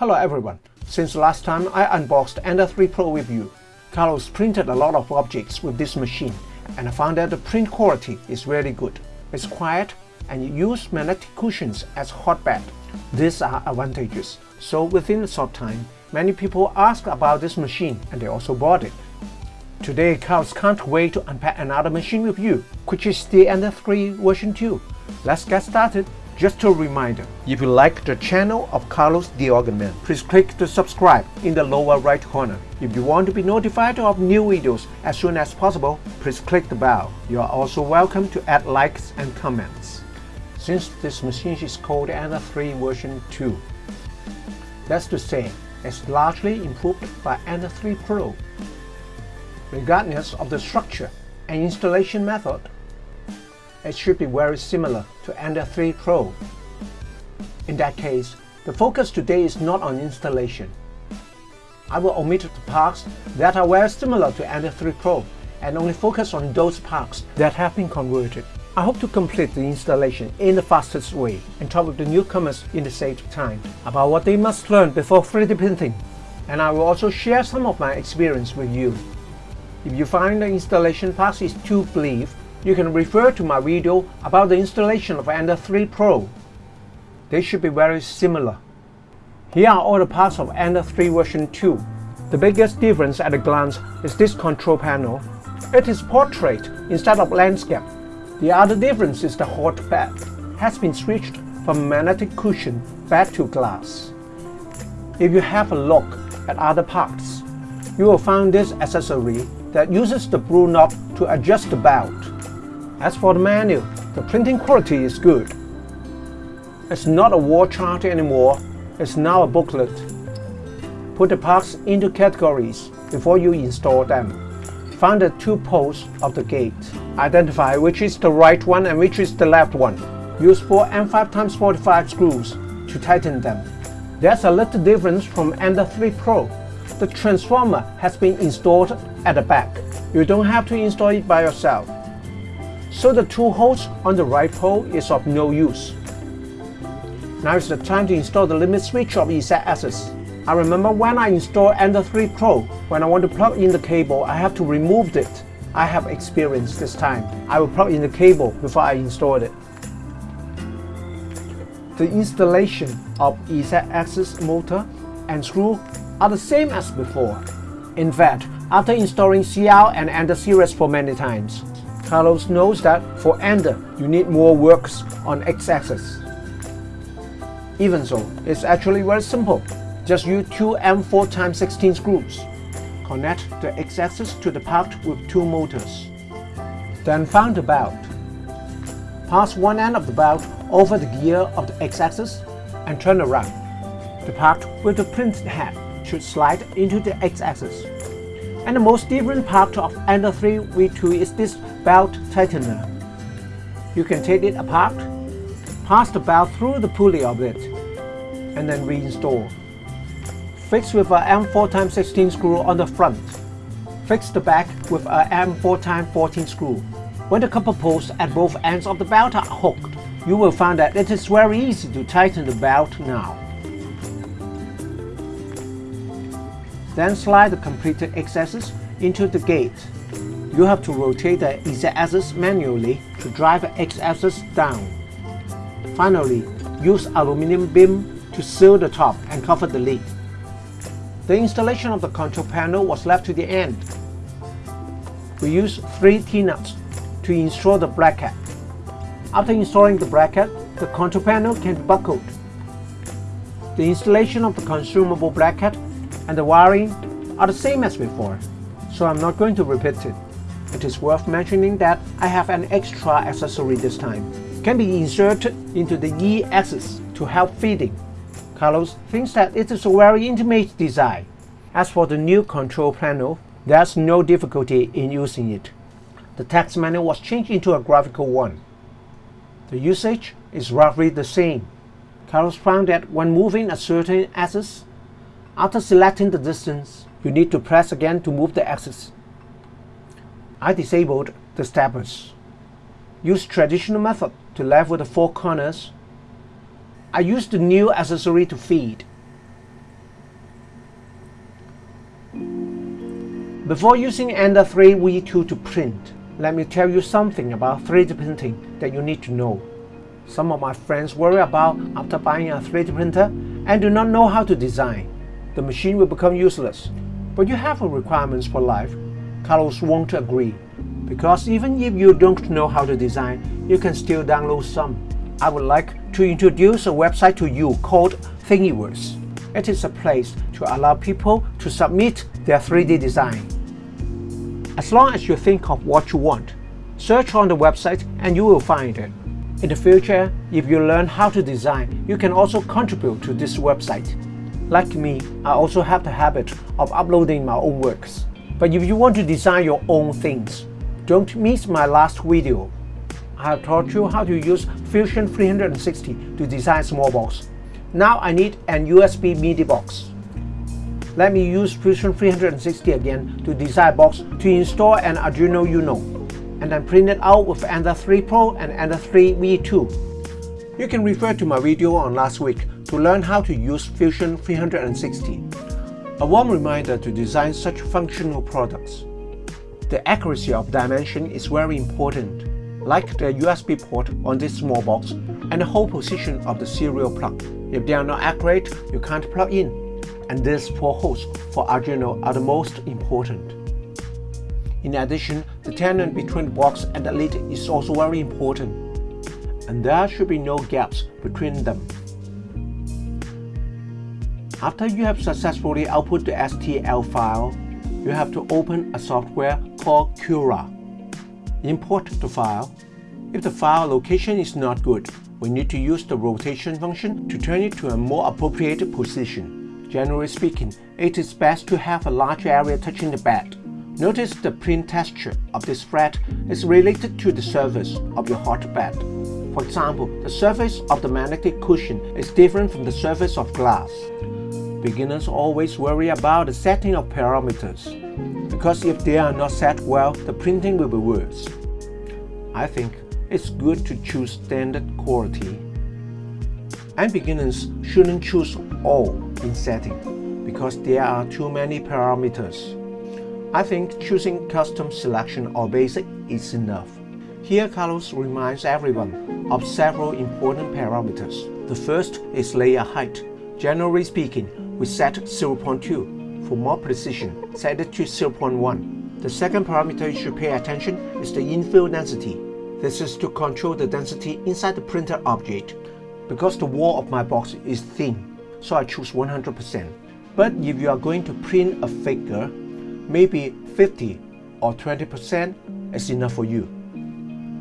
Hello everyone. Since last time I unboxed Ender 3 Pro with you, Carlos printed a lot of objects with this machine and I found that the print quality is really good. It's quiet and use magnetic cushions as hotbed. These are advantages. So within a short time, many people asked about this machine and they also bought it. Today, Carlos can't wait to unpack another machine with you, which is the Ender 3 version 2. Let's get started. Just a reminder, if you like the channel of Carlos the Organ Man, please click the subscribe in the lower right corner. If you want to be notified of new videos as soon as possible, please click the bell. You are also welcome to add likes and comments. Since this machine is called Ender 3 version 2, that's to say, it's largely improved by Ender 3 Pro regardless of the structure and installation method. It should be very similar to Ender 3 Pro. In that case, the focus today is not on installation. I will omit the parts that are very similar to Ender 3 Pro and only focus on those parts that have been converted. I hope to complete the installation in the fastest way and talk with the newcomers in the sake of time about what they must learn before 3D printing. And I will also share some of my experience with you. If you find the installation path is too brief, you can refer to my video about the installation of Ender 3 Pro. They should be very similar. Here are all the parts of Ender 3 version 2. The biggest difference at a glance is this control panel. It is portrait instead of landscape. The other difference is the hot bed has been switched from magnetic cushion back to glass. If you have a look at other parts, you will find this accessory that uses the blue knob to adjust the belt. As for the manual, the printing quality is good. It's not a wall chart anymore, it's now a booklet. Put the parts into categories before you install them. Find the two poles of the gate. Identify which is the right one and which is the left one. Use 4 M5x45 screws to tighten them. There's a little difference from Ender 3 Pro. The transformer has been installed at the back. You don't have to install it by yourself. So the two holes on the right pole is of no use. Now is the time to install the limit switch of Z-axis. I remember when I installed Ender 3 Pro, when I want to plug in the cable, I have to remove it. I have experience this time. I will plug in the cable before I installed it. The installation of Z-axis motor and screw are the same as before. In fact, after installing CL and Ender series for many times, Carlos knows that for Ender, you need more works on X-axis. Even so, it's actually very simple. Just use two M4x16 screws. Connect the X-axis to the part with two motors. Then find the belt. Pass one end of the belt over the gear of the X-axis and turn around. The part with the printed head should slide into the X-axis. And the most different part of Ender 3 V2 is this belt tightener. You can take it apart, pass the belt through the pulley of it, and then reinstall. Fix with a M4x16 screw on the front. Fix the back with a M4x14 screw. When the copper posts at both ends of the belt are hooked, you will find that it is very easy to tighten the belt now. Then slide the completed X-axis into the gate. You have to rotate the Z-axis manually to drive the X-axis down. Finally, use aluminum beam to seal the top and cover the lid. The installation of the control panel was left to the end. We used three T-nuts to install the bracket. After installing the bracket, the control panel can be buckled. The installation of the consumable bracket and the wiring are the same as before, so I'm not going to repeat it. It is worth mentioning that I have an extra accessory this time. Can be inserted into the E-axis to help feeding. Carlos thinks that it is a very intimate design. As for the new control panel, there's no difficulty in using it. The text menu was changed into a graphical one. The usage is roughly the same. Carlos found that when moving a certain axis, after selecting the distance, you need to press again to move the axis. I disabled the steppers. Use traditional method to level the four corners. I used the new accessory to feed. Before using Ender 3 V2 to print, let me tell you something about 3D printing that you need to know. Some of my friends worry about after buying a 3D printer and do not know how to design. The machine will become useless. But you have requirements for life. Carlos won't agree. Because even if you don't know how to design, you can still download some. I would like to introduce a website to you called Thingiverse. It is a place to allow people to submit their 3D design. As long as you think of what you want, search on the website and you will find it. In the future, if you learn how to design, you can also contribute to this website. Like me, I also have the habit of uploading my own works. But if you want to design your own things, don't miss my last video. I have taught you how to use Fusion 360 to design small box. Now I need an USB MIDI box. Let me use Fusion 360 again to design box to install an Arduino Uno, and then print it out with Ender 3 Pro and Ender 3 V2. You can refer to my video on last week to learn how to use Fusion 360. A warm reminder to design such functional products. The accuracy of dimension is very important, like the USB port on this small box and the whole position of the serial plug. If they are not accurate, you can't plug in. And these four holes for Arduino are the most important. In addition, the tenon between the box and the lid is also very important. And there should be no gaps between them. After you have successfully output the STL file, you have to open a software called Cura. Import the file. If the file location is not good, we need to use the rotation function to turn it to a more appropriate position. Generally speaking, it is best to have a large area touching the bed. Notice the print texture of this fret is related to the surface of your hot bed. For example, the surface of the magnetic cushion is different from the surface of glass. Beginners always worry about the setting of parameters, because if they are not set well, the printing will be worse. I think it's good to choose standard quality. And beginners shouldn't choose all in setting because there are too many parameters. I think choosing custom selection or basic is enough. Here Carlos reminds everyone of several important parameters. The first is layer height. Generally speaking, we set 0.2. For more precision, set it to 0.1. The second parameter you should pay attention is the infill density. This is to control the density inside the printed object. Because the wall of my box is thin, so I choose 100%. But if you are going to print a figure, maybe 50 or 20% is enough for you.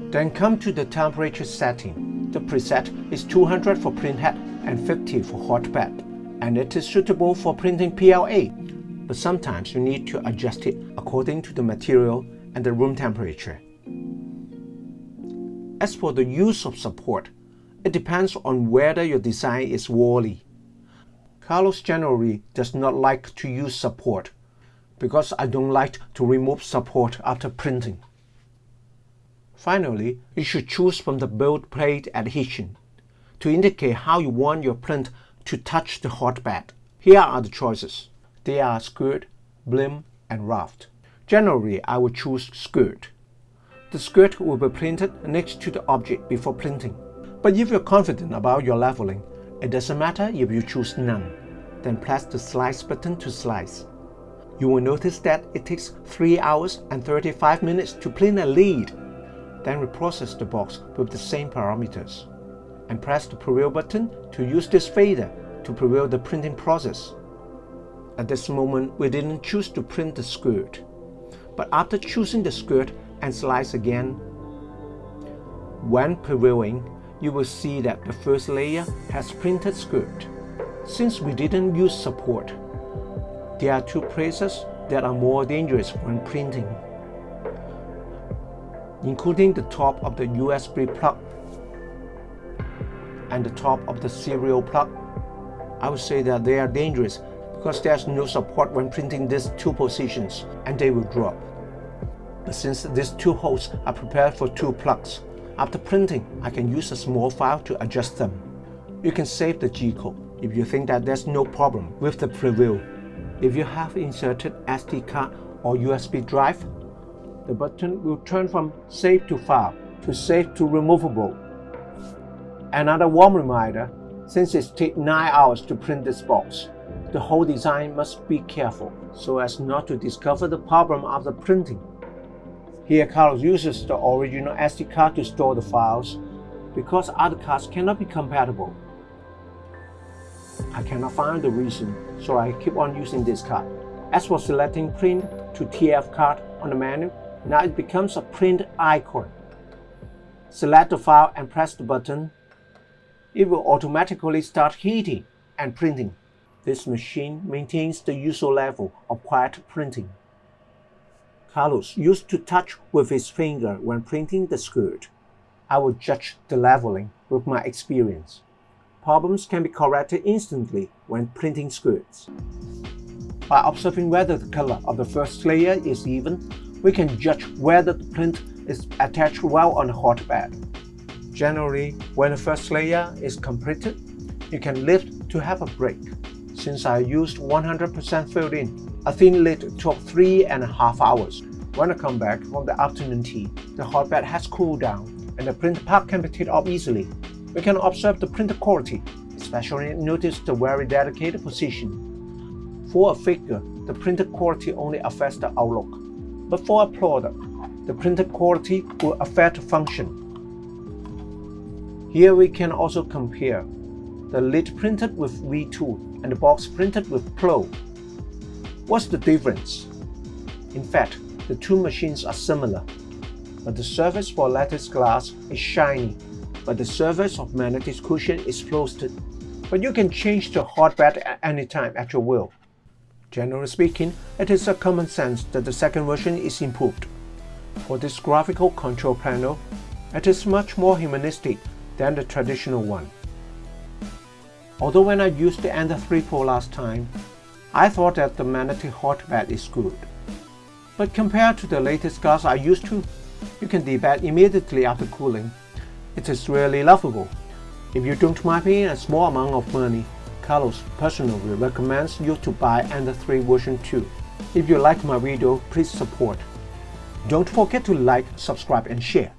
Then come to the temperature setting. The preset is 200 for print head and 50 for hot bed, and it is suitable for printing PLA, but sometimes you need to adjust it according to the material and the room temperature. As for the use of support, it depends on whether your design is wally. Carlos generally does not like to use support because I don't like to remove support after printing. Finally, you should choose from the build plate adhesion to indicate how you want your print to touch the hotbed. Here are the choices. They are skirt, brim, and raft. Generally, I would choose skirt. The skirt will be printed next to the object before printing. But if you're confident about your leveling, it doesn't matter if you choose none. Then press the slice button to slice. You will notice that it takes 3 hours and 35 minutes to print a lead. Then reprocess the box with the same parameters. And press the preview button to use this fader to preview the printing process. At this moment, we didn't choose to print the skirt. But after choosing the skirt, and slice again. When previewing, you will see that the first layer has printed skirt. Since we didn't use support, there are two places that are more dangerous when printing, including the top of the USB plug and the top of the serial plug. I would say that they are dangerous because there's no support when printing these two positions and they will drop but since these two holes are prepared for two plugs, after printing, I can use a small file to adjust them. You can save the G-code if you think that there's no problem with the preview. If you have inserted SD card or USB drive, the button will turn from Save to File to Save to Removable. Another warm reminder, since it takes 9 hours to print this box, the whole design must be careful so as not to discover the problem after printing. Here Carlos uses the original SD card to store the files because other cards cannot be compatible. I cannot find the reason, so I keep on using this card. As for selecting print to TF card on the menu, now it becomes a print icon. Select the file and press the button. It will automatically start heating and printing. This machine maintains the usual level of quiet printing. Carlos used to touch with his finger when printing the skirt. I will judge the leveling with my experience. Problems can be corrected instantly when printing skirts. By observing whether the color of the first layer is even, we can judge whether the print is attached well on the hotbed. Generally, when the first layer is completed, you can lift to have a break. Since I used 100% filled in, a thin lid took three and a half hours. When I come back from the afternoon tea, the hotbed has cooled down and the print part can be taken off easily. We can observe the print quality, especially notice the very delicate position. For a figure, the printed quality only affects the outlook, but for a product, the printed quality will affect function. Here we can also compare the lid printed with V2 and the box printed with Pro. What's the difference? In fact, the two machines are similar, but the surface for lattice glass is shiny, but the surface of magnetic cushion is frosted. But you can change the hotbed at any time at your will. Generally speaking, it is a common sense that the second version is improved. For this graphical control panel, it is much more humanistic than the traditional one. Although when I used the Ender 3 Pro last time, I thought that the magnetic hotbed is good. But compared to the latest glass I used to, you can debate immediately after cooling. It is really lovable. If you don't mind paying a small amount of money, Carlos personally recommends you to buy Ender 3 version 2. If you like my video, please support. Don't forget to like, subscribe and share.